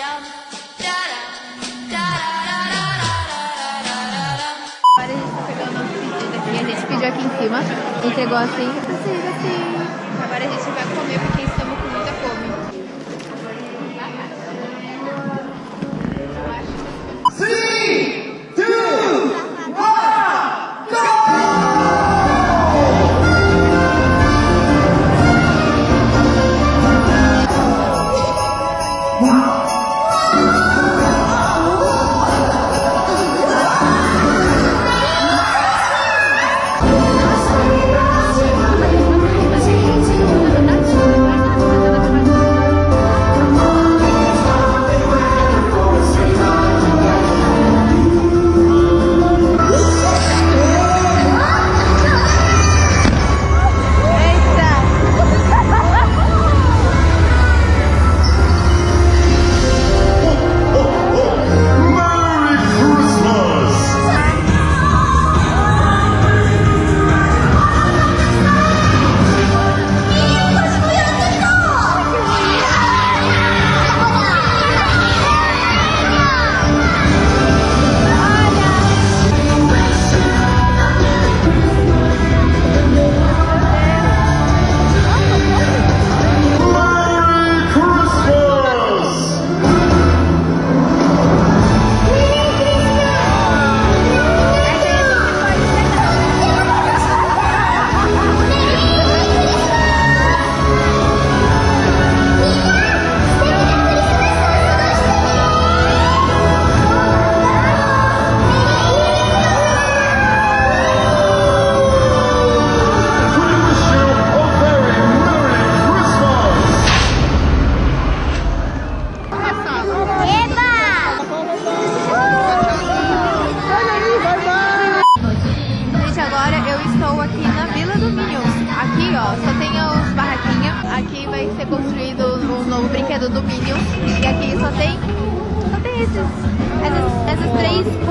Agora a gente tá pegando nosso pedido aqui. A gente pediu aqui em cima, entregou assim, assim, assim. Agora a gente vai comer porque estamos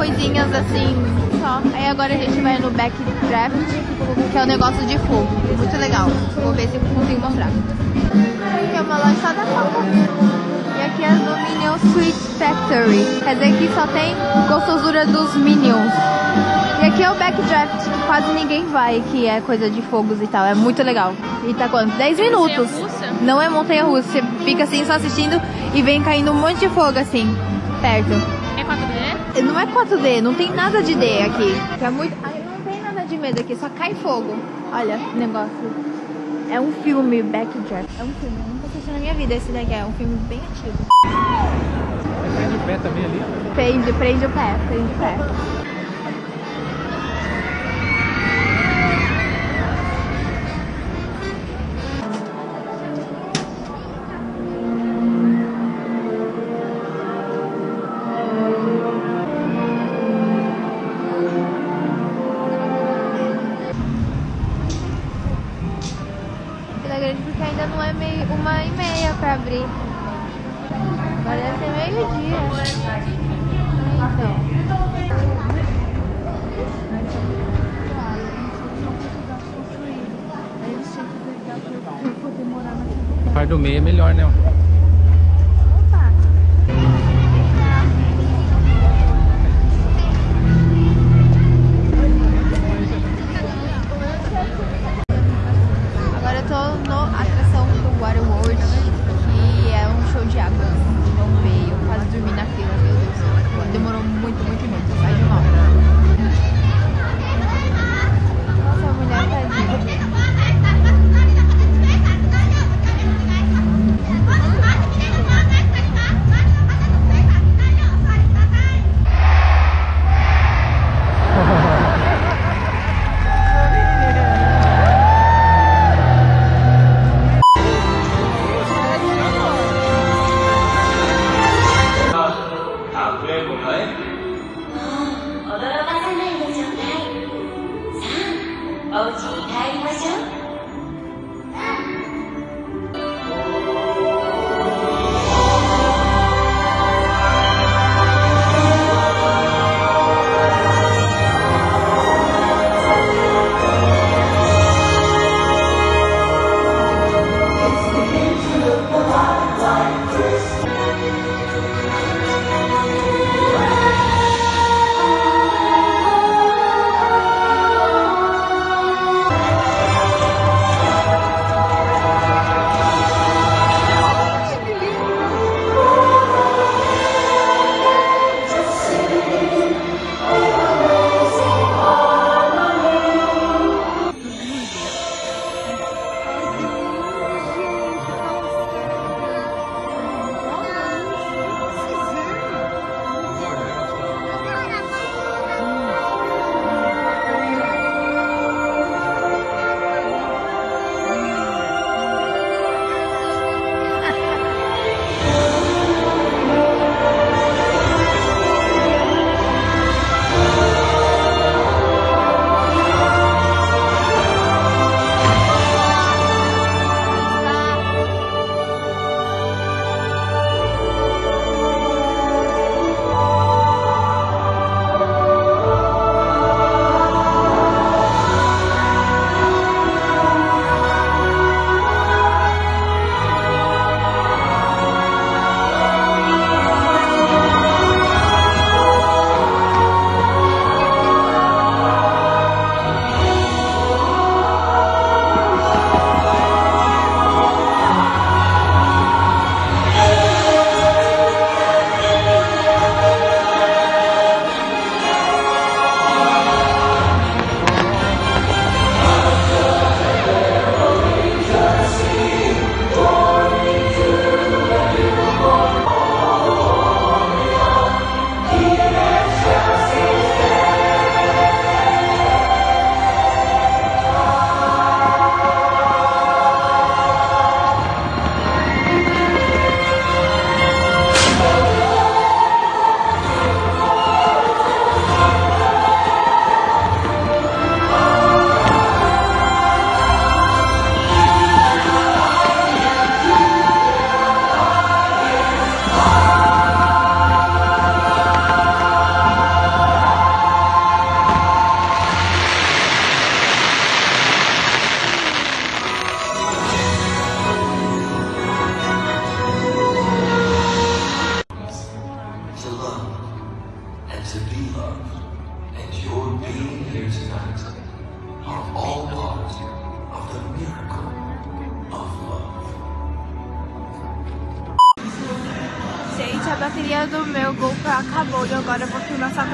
coisinhas assim, só. Aí agora a gente vai no Backdraft, que é o negócio de fogo. Muito legal. Vou ver se consigo mostrar. Aqui é uma loja só da Coca. E aqui é do Minions Sweet Factory. Quer dizer que só tem gostosura dos Minions. E aqui é o backdraft, que quase ninguém vai, que é coisa de fogos e tal. É muito legal. E tá quanto? 10 minutos. Não é montanha russa. Você fica assim só assistindo e vem caindo um monte de fogo assim, perto. 4D? Não é 4D, não tem nada de D aqui. É muito. Ai, não tem nada de medo aqui, só cai fogo. Olha negócio. É um filme, Backdraft. É um filme, eu nunca assisti na minha vida esse daqui. É um filme bem antigo. Prende o pé também ali. Prende, prende o pé, prende o pé. Porque ainda não é meio, uma e meia pra abrir. Agora deve ser meio-dia. Então. Par do meio é melhor, né?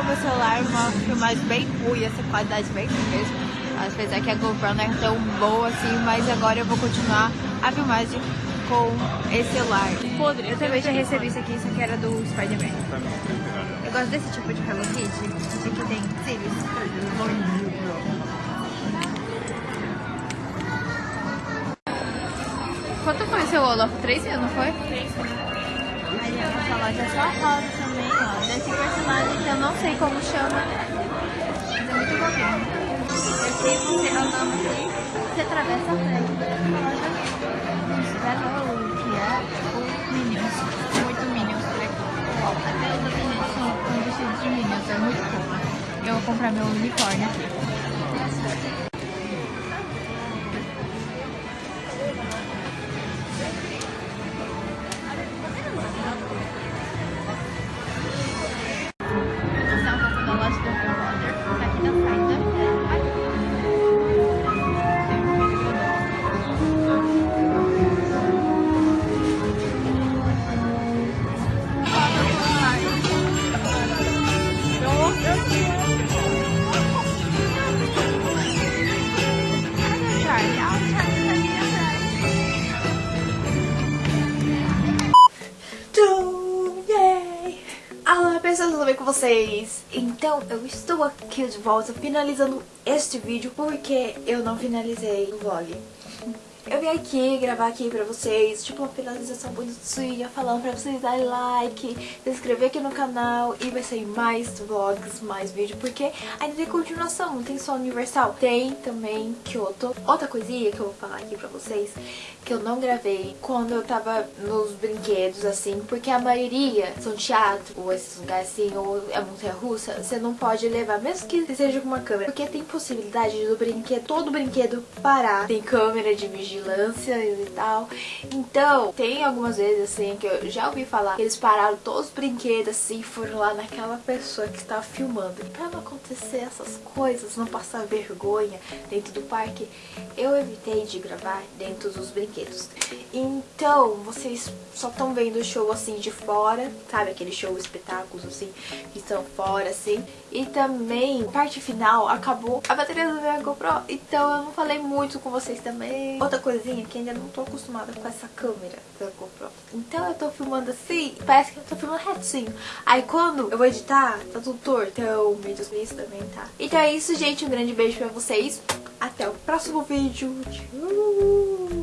Com o meu celular, uma filmagem bem ruim, essa qualidade bem ruim mesmo. Apesar que a GoPro não é tão boa assim, mas agora eu vou continuar a filmagem com esse celular. Podre. Eu também já recebi isso aqui, isso aqui era do Spider-Man. Eu gosto desse tipo de Hello Kitty, esse aqui tem cílios. Quanto foi o seu Olaf? 3 mil, não foi? 3 mil. Aí essa loja é só rosa. Desse personagem que eu não sei como chama. Mas é muito bobinho. Aqui você andando aqui, você atravessa a frente dessa loja. O que é o Minions. Muito Minions por aqui. Até os outros são vestidos de Minions, é muito fofo. Eu vou comprar meu unicórnio aqui. Vocês? Então, eu estou aqui de volta finalizando este vídeo porque eu não finalizei o vlog. Eu vim aqui gravar aqui pra vocês, tipo uma finalização bonitinha, falando pra vocês darem like, se inscrever aqui no canal e vai sair mais vlogs, mais vídeo, porque ainda tem continuação, não tem só Universal, tem também Kyoto. Outra coisinha que eu vou falar aqui pra vocês, que eu não gravei quando eu tava nos brinquedos, assim, porque a maioria são teatro, ou esses lugares assim, ou é montanha-russa, você não pode levar, mesmo que seja com uma câmera, porque tem possibilidade do brinquedo, todo brinquedo parar, tem câmera de vigilância e tal. Então, tem algumas vezes assim que eu já ouvi falar que eles pararam todos os brinquedos assim foram lá naquela pessoa que estava filmando. E pra não acontecer essas coisas, não passar vergonha dentro do parque, eu evitei de gravar dentro dos brinquedos. Então, vocês só estão vendo o show assim de fora, sabe? Aquele show espetáculos assim, que estão fora assim. E também, parte final, acabou a bateria do meu GoPro, então eu não falei muito com vocês também. Outra coisinha que ainda não tô acostumada com essa câmera da GoPro. Então eu tô filmando assim, parece que eu tô filmando retinho. Aí quando eu vou editar, tá tudo torto. Então, vídeos isso também, tá? Então é isso, gente. Um grande beijo pra vocês. Até o próximo vídeo. Tchau!